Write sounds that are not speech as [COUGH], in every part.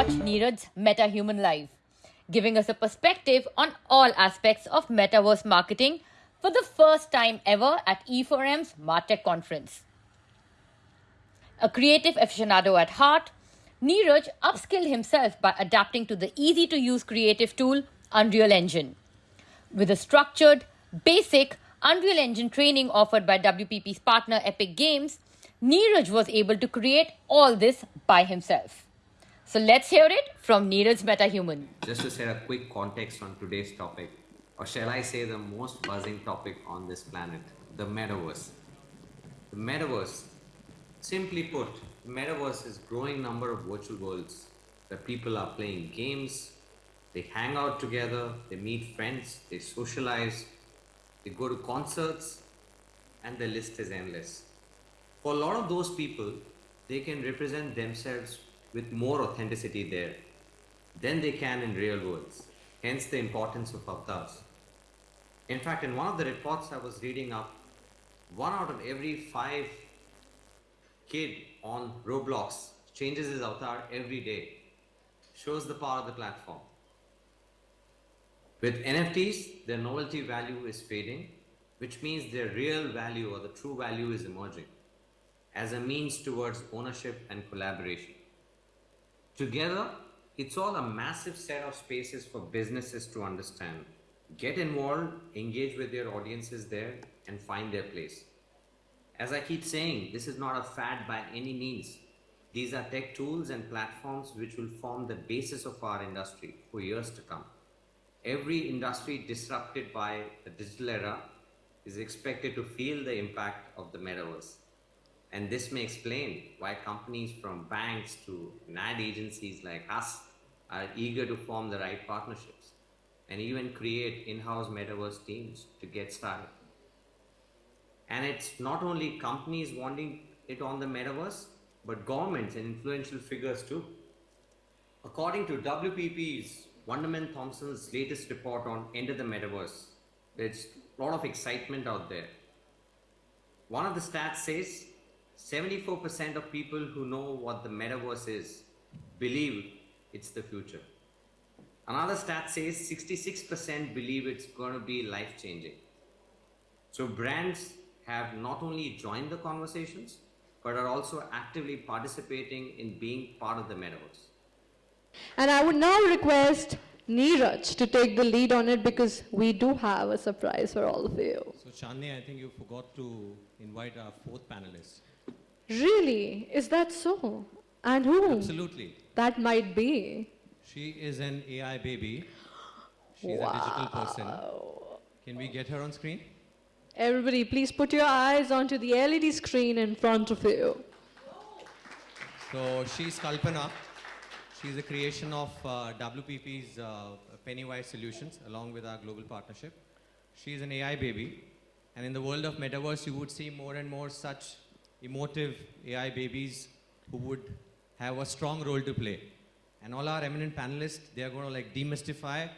watch Neeraj's MetaHuman Live, giving us a perspective on all aspects of metaverse marketing for the first time ever at E4M's MarTech conference. A creative aficionado at heart, Neeraj upskilled himself by adapting to the easy to use creative tool Unreal Engine. With a structured, basic Unreal Engine training offered by WPP's partner Epic Games, Neeraj was able to create all this by himself. So let's hear it from Neeraj MetaHuman. Just to set a quick context on today's topic, or shall I say the most buzzing topic on this planet, the metaverse. The metaverse, simply put, the metaverse is growing number of virtual worlds where people are playing games, they hang out together, they meet friends, they socialize, they go to concerts, and the list is endless. For a lot of those people, they can represent themselves with more authenticity there than they can in real worlds. Hence the importance of avatars. In fact, in one of the reports I was reading up, one out of every five kid on Roblox changes his avatar every day. Shows the power of the platform. With NFTs, their novelty value is fading, which means their real value or the true value is emerging as a means towards ownership and collaboration. Together, it's all a massive set of spaces for businesses to understand, get involved, engage with their audiences there, and find their place. As I keep saying, this is not a fad by any means. These are tech tools and platforms which will form the basis of our industry for years to come. Every industry disrupted by the digital era is expected to feel the impact of the metaverse. And this may explain why companies from banks to ad agencies like us are eager to form the right partnerships and even create in-house metaverse teams to get started. And it's not only companies wanting it on the metaverse, but governments and influential figures too. According to WPP's Wunderman Thompson's latest report on End of the Metaverse, there's a lot of excitement out there. One of the stats says 74% of people who know what the metaverse is believe it's the future. Another stat says 66% believe it's going to be life changing. So brands have not only joined the conversations, but are also actively participating in being part of the metaverse. And I would now request Neeraj to take the lead on it because we do have a surprise for all of you. So Chandni, I think you forgot to invite our fourth panelist. Really? Is that so? And who? Absolutely. That might be. She is an AI baby. She's a digital person. Can we get her on screen? Everybody, please put your eyes onto the LED screen in front of you. So she's Kalpana. She's a creation of uh, WPP's uh, Pennywise Solutions along with our global partnership. She's an AI baby. And in the world of metaverse, you would see more and more such emotive AI babies who would have a strong role to play. And all our eminent panelists, they are going to like demystify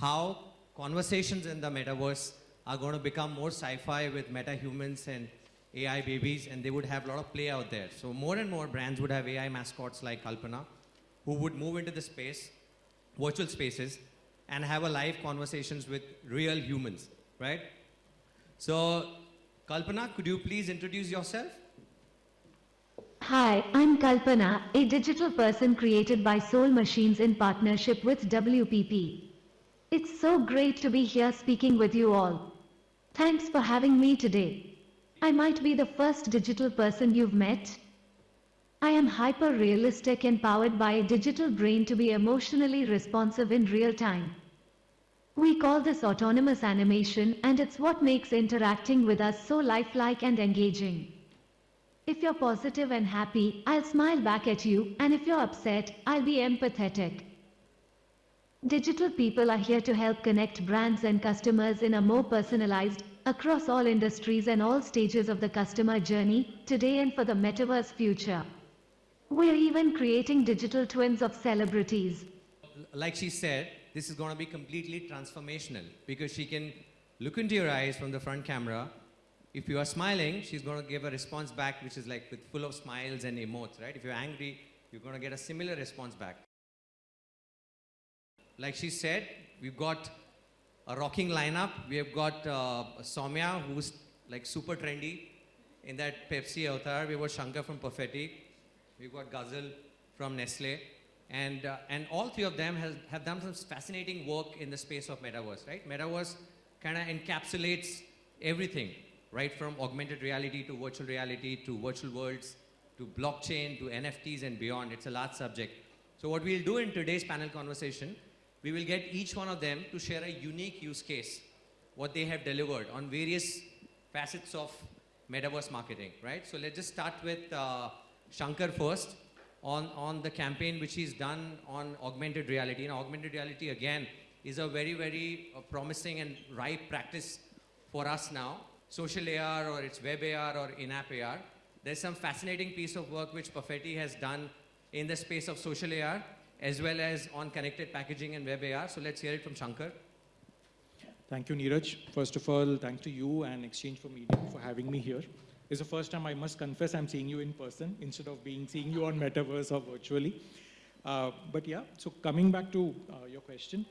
how conversations in the metaverse are going to become more sci-fi with meta-humans and AI babies, and they would have a lot of play out there. So more and more brands would have AI mascots like Kalpana, who would move into the space, virtual spaces, and have a live conversations with real humans, right? So, Kalpana, could you please introduce yourself? Hi, I'm Kalpana, a digital person created by Soul Machines in partnership with WPP. It's so great to be here speaking with you all. Thanks for having me today. I might be the first digital person you've met. I am hyper realistic and powered by a digital brain to be emotionally responsive in real time. We call this autonomous animation, and it's what makes interacting with us so lifelike and engaging. If you're positive and happy, I'll smile back at you, and if you're upset, I'll be empathetic. Digital people are here to help connect brands and customers in a more personalized, across all industries and all stages of the customer journey, today and for the metaverse future. We're even creating digital twins of celebrities. Like she said, this is going to be completely transformational because she can look into your eyes from the front camera. If you are smiling, she's going to give a response back which is like with full of smiles and emotes, right? If you're angry, you're going to get a similar response back. like she said, we've got a rocking lineup. We have got uh, who's like super trendy in that Pepsi avatar. We've got Shankar from Perfetti. We've got Ghazal from Nestle. And, uh, and all three of them has, have done some fascinating work in the space of metaverse, right? Metaverse kind of encapsulates everything, right? From augmented reality to virtual reality to virtual worlds to blockchain to NFTs and beyond. It's a large subject. So what we'll do in today's panel conversation, we will get each one of them to share a unique use case, what they have delivered on various facets of metaverse marketing, right? So let's just start with uh, Shankar first on, on the campaign which he's done on augmented reality. And augmented reality, again, is a very, very uh, promising and ripe practice for us now. Social AR or it's web AR or in-app AR. There's some fascinating piece of work which Perfetti has done in the space of social AR as well as on connected packaging and web AR. So let's hear it from Shankar. Thank you, Neeraj. First of all, thanks to you and Exchange for Media for having me here. It's the first time I must confess I'm seeing you in person instead of being seeing you on Metaverse or virtually. Uh, but yeah, so coming back to uh, your question,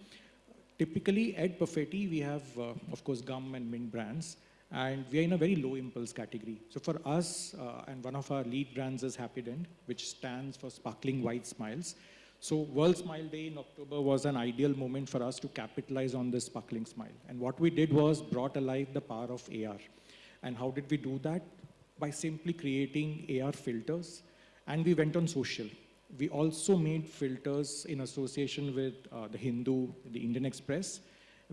typically at Perfetti we have, uh, of course, gum and mint brands, and we are in a very low impulse category. So for us, uh, and one of our lead brands is Happydent, which stands for Sparkling White Smiles. So World Smile Day in October was an ideal moment for us to capitalize on this sparkling smile. And what we did was brought alive the power of AR. And how did we do that? By simply creating AR filters. And we went on social. We also made filters in association with uh, the Hindu, the Indian Express,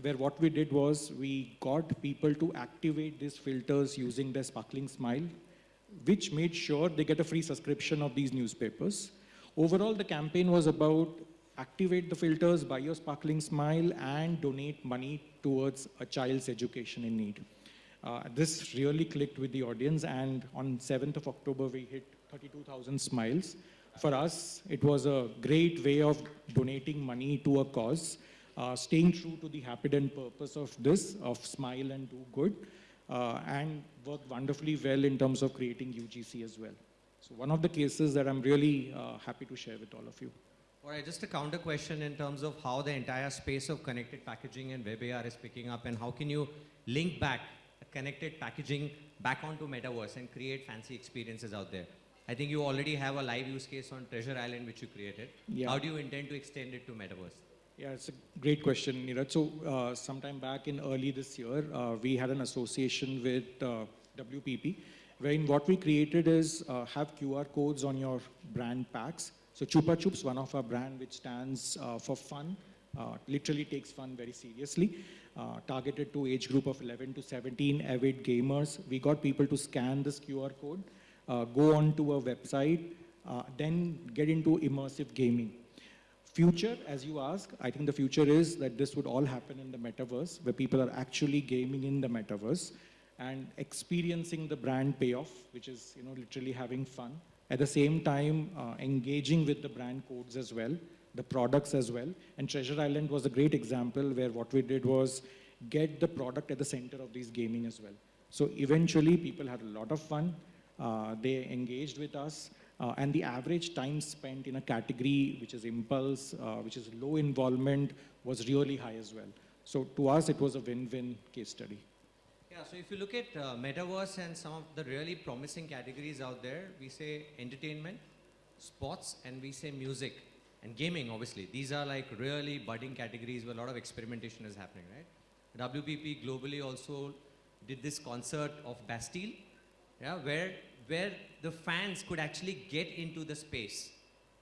where what we did was we got people to activate these filters using their sparkling smile, which made sure they get a free subscription of these newspapers. Overall, the campaign was about activate the filters, buy your sparkling smile, and donate money towards a child's education in need. Uh, this really clicked with the audience, and on 7th of October, we hit 32,000 smiles. For us, it was a great way of donating money to a cause, uh, staying true to the happy and purpose of this, of smile and do good, uh, and worked wonderfully well in terms of creating UGC as well. So one of the cases that I'm really uh, happy to share with all of you. All right, just a counter question in terms of how the entire space of connected packaging and web AR is picking up and how can you link back connected packaging back onto metaverse and create fancy experiences out there. I think you already have a live use case on Treasure Island which you created. Yeah. How do you intend to extend it to metaverse? Yeah, it's a great question, Neeraj. So uh, sometime back in early this year, uh, we had an association with uh, WPP, wherein what we created is uh, have QR codes on your brand packs. So Chupa Chups, one of our brand which stands uh, for fun, uh, literally takes fun very seriously. Targeted to age group of 11 to 17 avid gamers. We got people to scan this QR code, go onto a website, then get into immersive gaming. Future, as you ask, I think the future is that this would all happen in the metaverse, where people are actually gaming in the metaverse and experiencing the brand payoff, which is you know literally having fun. At the same time, uh, engaging with the brand codes as well, the products as well. And Treasure Island was a great example where what we did was get the product at the center of these gaming as well. So eventually, people had a lot of fun. Uh, they engaged with us. Uh, and the average time spent in a category which is impulse, uh, which is low involvement, was really high as well. So to us, it was a win-win case study. Yeah, so if you look at uh, metaverse and some of the really promising categories out there, we say entertainment, sports, and we say music and gaming, obviously. These are like really budding categories where a lot of experimentation is happening, right? WPP globally also did this concert of Bastille, yeah, where, where the fans could actually get into the space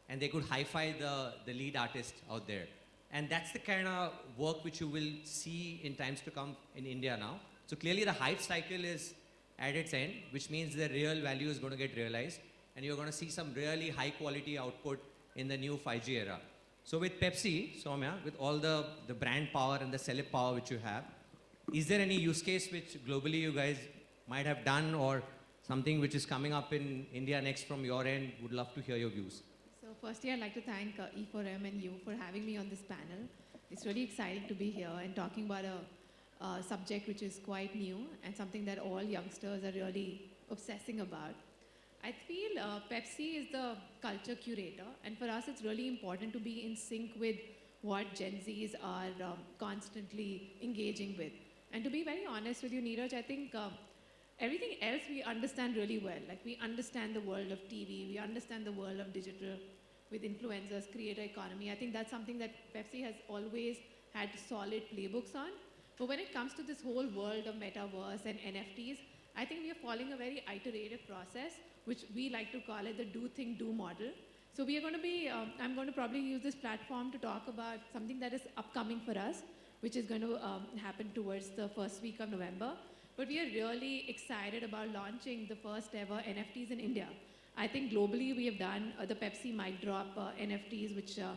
and they could hi-fi the, the lead artist out there. And that's the kind of work which you will see in times to come in India now. So clearly the hype cycle is at its end, which means the real value is going to get realized and you're going to see some really high quality output in the new 5G era. So with Pepsi, Soumya, with all the, the brand power and the celeb power which you have, is there any use case which globally you guys might have done or something which is coming up in India next from your end? Would love to hear your views. So firstly, I'd like to thank uh, E4M and you for having me on this panel. It's really exciting to be here and talking about a uh, subject which is quite new and something that all youngsters are really obsessing about. I feel uh, Pepsi is the culture curator, and for us, it's really important to be in sync with what Gen Zs are um, constantly engaging with. And to be very honest with you, Neeraj, I think um, everything else we understand really well. Like we understand the world of TV, we understand the world of digital with influencers, creator economy. I think that's something that Pepsi has always had solid playbooks on. But when it comes to this whole world of metaverse and NFTs, I think we are following a very iterative process, which we like to call it the do, think, do model. So we are going to be, um, I'm going to probably use this platform to talk about something that is upcoming for us, which is going to um, happen towards the first week of November. But we are really excited about launching the first ever NFTs in India. I think globally we have done uh, the Pepsi mic drop uh, NFTs, which uh,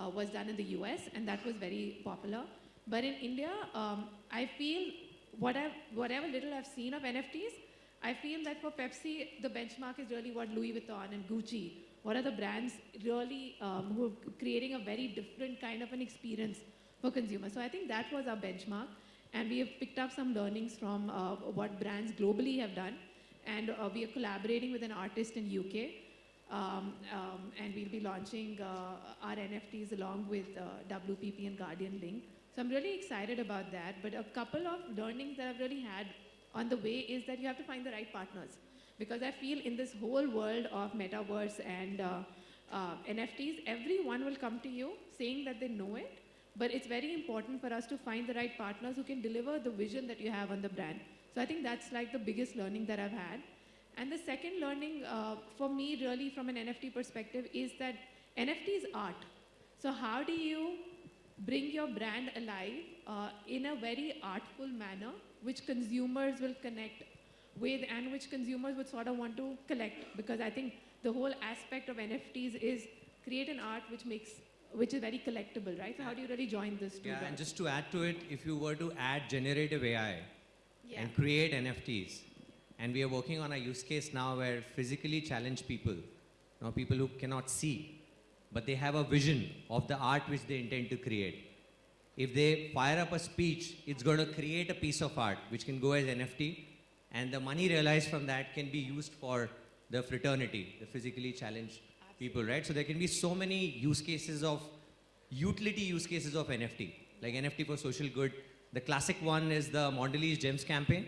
uh, was done in the US, and that was very popular. But in India, um, I feel what I've, whatever little I've seen of NFTs, I feel that for Pepsi, the benchmark is really what Louis Vuitton and Gucci, what are the brands really um, who are creating a very different kind of an experience for consumers. So I think that was our benchmark. And we have picked up some learnings from uh, what brands globally have done. And uh, we are collaborating with an artist in UK. Um, um, and we'll be launching uh, our NFTs along with uh, WPP and Guardian Link. So I'm really excited about that. But a couple of learnings that I've really had on the way is that you have to find the right partners. Because I feel in this whole world of metaverse and uh, uh, NFTs, everyone will come to you saying that they know it. But it's very important for us to find the right partners who can deliver the vision that you have on the brand. So I think that's like the biggest learning that I've had. And the second learning uh, for me, really, from an NFT perspective, is that NFT is art. So, how do you bring your brand alive uh, in a very artful manner, which consumers will connect with and which consumers would sort of want to collect? Because I think the whole aspect of NFTs is create an art which makes which is very collectible, right? So how do you really join this two Yeah, and just to add to it, if you were to add generative AI Yeah. and create NFTs, and we are working on a use case now where physically challenged people, you know, people who cannot see, but they have a vision of the art which they intend to create. If they fire up a speech, it's going to create a piece of art which can go as NFT, and the money realized from that can be used for the fraternity, the physically challenged people, right? So there can be so many use cases of utility use cases of NFT, like NFT for social good. The classic one is the Mondelez Gems campaign.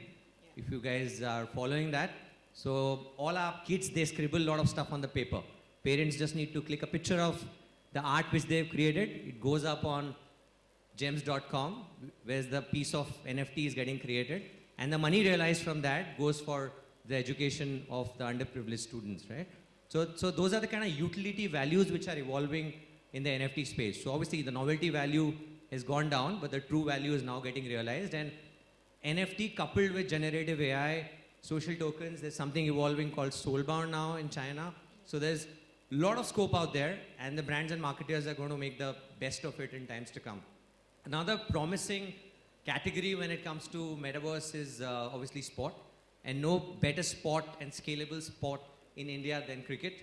If you guys are following that, so all our kids they scribble a lot of stuff on the paper. Parents just need to click a picture of the art which they've created. It goes up on gems.com, where the piece of NFT is getting created, and the money realized from that goes for the education of the underprivileged students, right? So, so those are the kind of utility values which are evolving in the NFT space. So obviously the novelty value has gone down, but the true value is now getting realized. And NFT coupled with generative AI, social tokens, there's something evolving called Soulbound now in China. So there's a lot of scope out there, and the brands and marketers are going to make the best of it in times to come. Another promising category when it comes to metaverse is uh, obviously sport. And no better sport and scalable sport in India than cricket.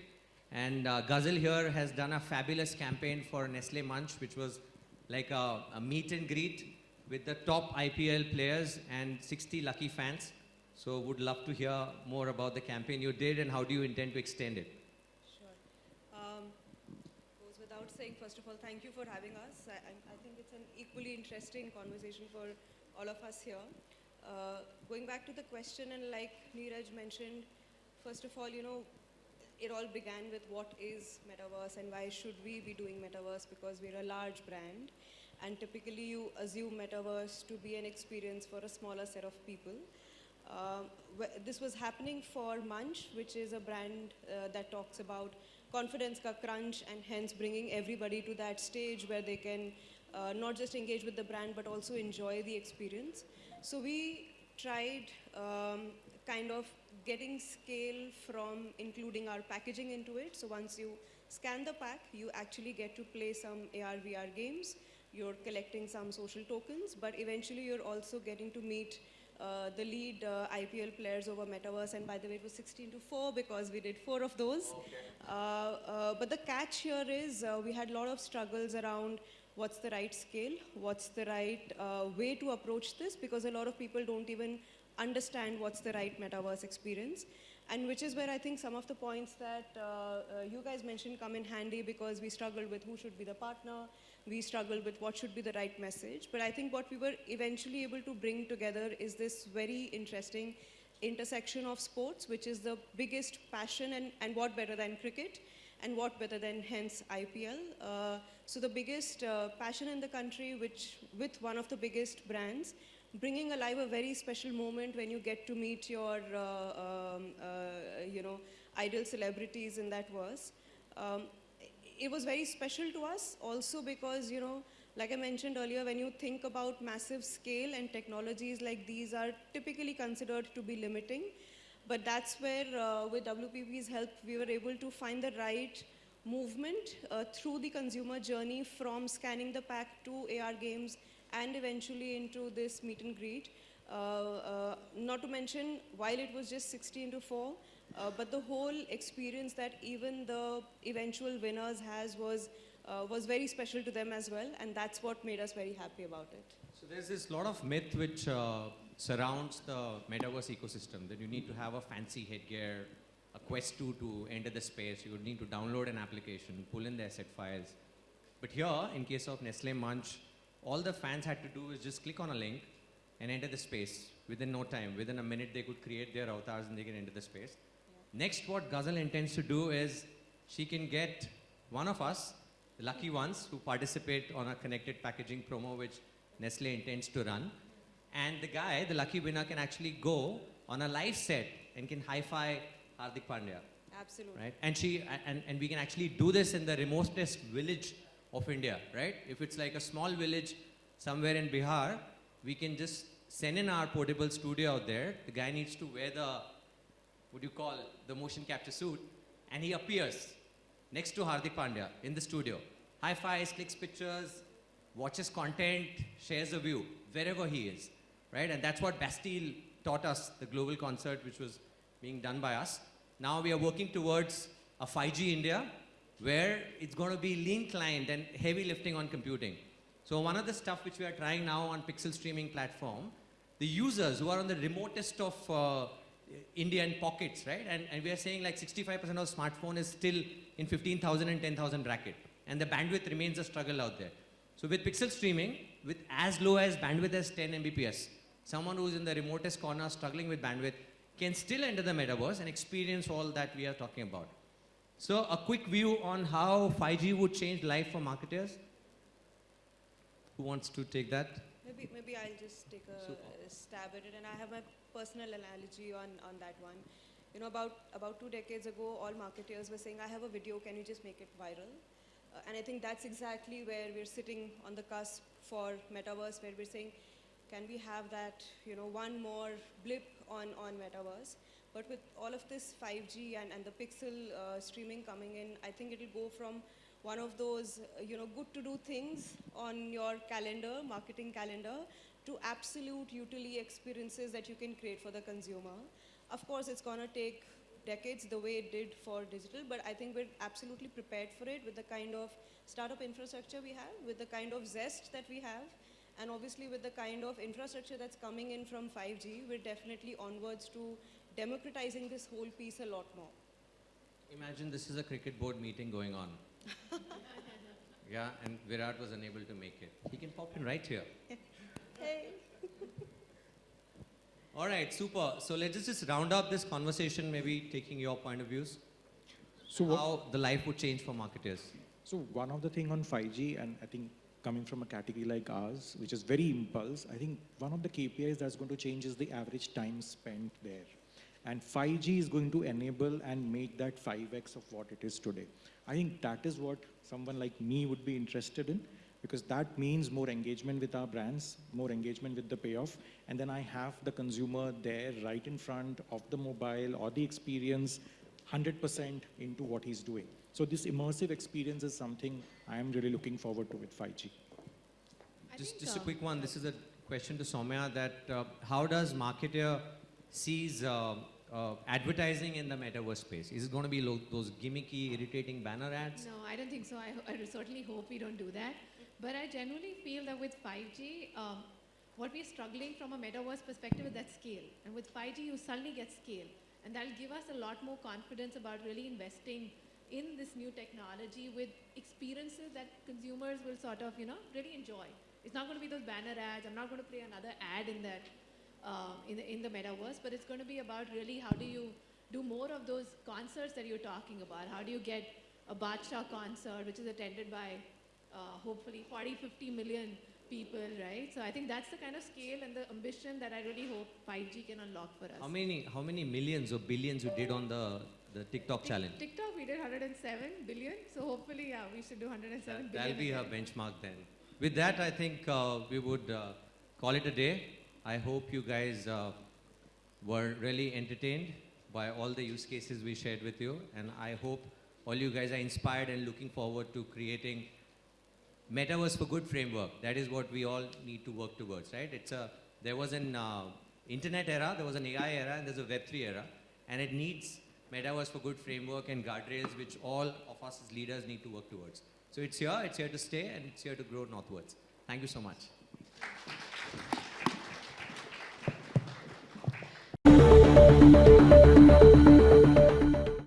And uh, Ghazal here has done a fabulous campaign for Nestle Munch, which was like a, a meet and greet with the top IPL players and 60 lucky fans. So would love to hear more about the campaign you did and how do you intend to extend it? Sure. Um, goes without saying, first of all, thank you for having us. I, I, think it's an equally interesting conversation for all of us here. Uh, going back to the question, and like Neeraj mentioned, first of all, you know, it all began with what is metaverse and why should we be doing metaverse because we're a large brand and typically you assume metaverse to be an experience for a smaller set of people wh- this was happening for Munch, which is a brand uh, that talks about confidence ka crunch and hence bringing everybody to that stage where they can uh, not just engage with the brand but also enjoy the experience. So we tried um, kind of getting scale from including our packaging into it. So once you scan the pack, you actually get to play some AR VR games. You're collecting some social tokens, but eventually you're also getting to meet uh, the lead uh, IPL players over Metaverse, and by the way, it was 16 to 4 because we did four of those. Uh, uh, but the catch here is uh, we had a lot of struggles around what's the right scale, what's the right uh, way to approach this, because a lot of people don't even understand what's the right Metaverse experience. And which is where I think some of the points that uh, uh, you guys mentioned come in handy because we struggled with who should be the partner, we struggled with what should be the right message. But I think what we were eventually able to bring together is this very interesting intersection of sports, which is the biggest passion, and, and what better than cricket, and what better than hence IPL. Uh, so the biggest uh, passion in the country, which with one of the biggest brands, bringing alive a very special moment when you get to meet your, uh, um, uh, you know, idol celebrities in that verse. Um, it was very special to us also because, you know, like I mentioned earlier, when you think about massive scale and technologies like these are typically considered to be limiting. But that's where, uh, with WPP's help, we were able to find the right movement uh, through the consumer journey from scanning the pack to AR games and eventually into this meet and greet. Uh, uh, not to mention, while it was just 16 to 4, uh, but the whole experience that even the eventual winners has was, uh, was very special to them as well, and that's what made us very happy about it. So there's this lot of myth which uh, surrounds the metaverse ecosystem that you need to have a fancy headgear, a Quest 2 to enter the space. You would need to download an application, pull in the asset files. But here, in case of Nestle Munch, all the fans had to do is just click on a link and enter the space within no time. Within a minute, they could create their avatars and they can enter the space. Next, what Ghazal intends to do is she can get one of us, the lucky ones who participate on a connected packaging promo, which Nestle intends to run. And the guy, the lucky winner, can actually go on a live set and can hi-fi Hardik Pandya, Absolutely. right? And she and, and we can actually do this in the remotest village of India, right? If it's like a small village somewhere in Bihar, we can just send in our portable studio out there. The guy needs to wear the what do you call the motion capture suit, and he appears next to Hardik Pandya in the studio. High fives, clicks pictures, watches content, shares a view wherever he is, right? And that's what Bastille taught us, the global concert which was being done by us. Now we are working towards a 5G India where it's going to be lean client and heavy lifting on computing. So one of the stuff which we are trying now on Pixel streaming platform, the users who are on the remotest of uh, Indian pockets, right? And, and we are saying like 65% of smartphone is still in 15,000 and 10,000 bracket. And the bandwidth remains a struggle out there. So with pixel streaming, with as low as bandwidth as 10 Mbps, someone who's in the remotest corner struggling with bandwidth can still enter the metaverse and experience all that we are talking about. So a quick view on how 5G would change life for marketers. Who wants to take that? Maybe, maybe I'll just take a stab at it, and I have my personal analogy on, on that one. You know, about, about two decades ago, all marketers were saying, I have a video, can you just make it viral? Uh, and I think that's exactly where we're sitting on the cusp for metaverse, where we're saying, can we have that, you know, one more blip on, on metaverse? But with all of this 5G and, and the pixel uh, streaming coming in, I think it'll go from one of those, uh, you know, good to do things on your calendar, marketing calendar, to absolute utility experiences that you can create for the consumer. Of course, it's going to take decades the way it did for digital, but I think we're absolutely prepared for it with the kind of startup infrastructure we have, with the kind of zest that we have, and obviously with the kind of infrastructure that's coming in from 5G, we're definitely onwards to democratizing this whole piece a lot more. Imagine this is a cricket board meeting going on. [LAUGHS] yeah, and Virat was unable to make it. He can pop in right here. [LAUGHS] Hey. [LAUGHS] All right, super. So let's just- just round up this conversation, maybe taking your point of views. So How the life would change for marketers. So one of the thing on 5G, and I think coming from a category like ours, which is very impulse, I think one of the KPIs that's going to change is the average time spent there. And 5G is going to enable and make that 5x of what it is today. I think that is what someone like me would be interested in, because that means more engagement with our brands, more engagement with the payoff, and then I have the consumer there right in front of the mobile or the experience 100% into what he's doing. So this immersive experience is something I am really looking forward to with 5G. I Just, think, just a uh, quick one. This is a question to Soumya that uh, how does marketer sees uh, uh, advertising in the metaverse space? Is it going to be those gimmicky, irritating banner ads? No, I don't think so. I, I certainly hope we don't do that. But I genuinely feel that with 5G, um, what we're struggling from a metaverse perspective is that scale. And with 5G, you suddenly get scale. And that'll give us a lot more confidence about really investing in this new technology with experiences that consumers will sort of, you know, really enjoy. It's not going to be those banner ads. I'm not going to play another ad in that, uh, in, the, in the metaverse, but it's going to be about really how do you do more of those concerts that you're talking about? How do you get a Badshah concert, which is attended by uh, hopefully 40, 50 million people, right? So I think that's the kind of scale and the ambition that I really hope 5G can unlock for us. How many, how many millions or billions you did on the, the TikTok Tik- challenge? TikTok, we did 107 billion. So hopefully, yeah, we should do 107 billion. That'll be her again. benchmark then. With that, I think uh, we would uh, call it a day. I hope you guys uh, were really entertained by all the use cases we shared with you. And I hope all you guys are inspired and looking forward to creating Metaverse for Good framework. That is what we all need to work towards, right? It's a, there was an uh, internet era, there was an AI era, and there's a Web3 era. And it needs Metaverse for Good framework and guardrails, which all of us as leaders need to work towards. So it's here, it's here to stay, and it's here to grow northwards. Thank you so much.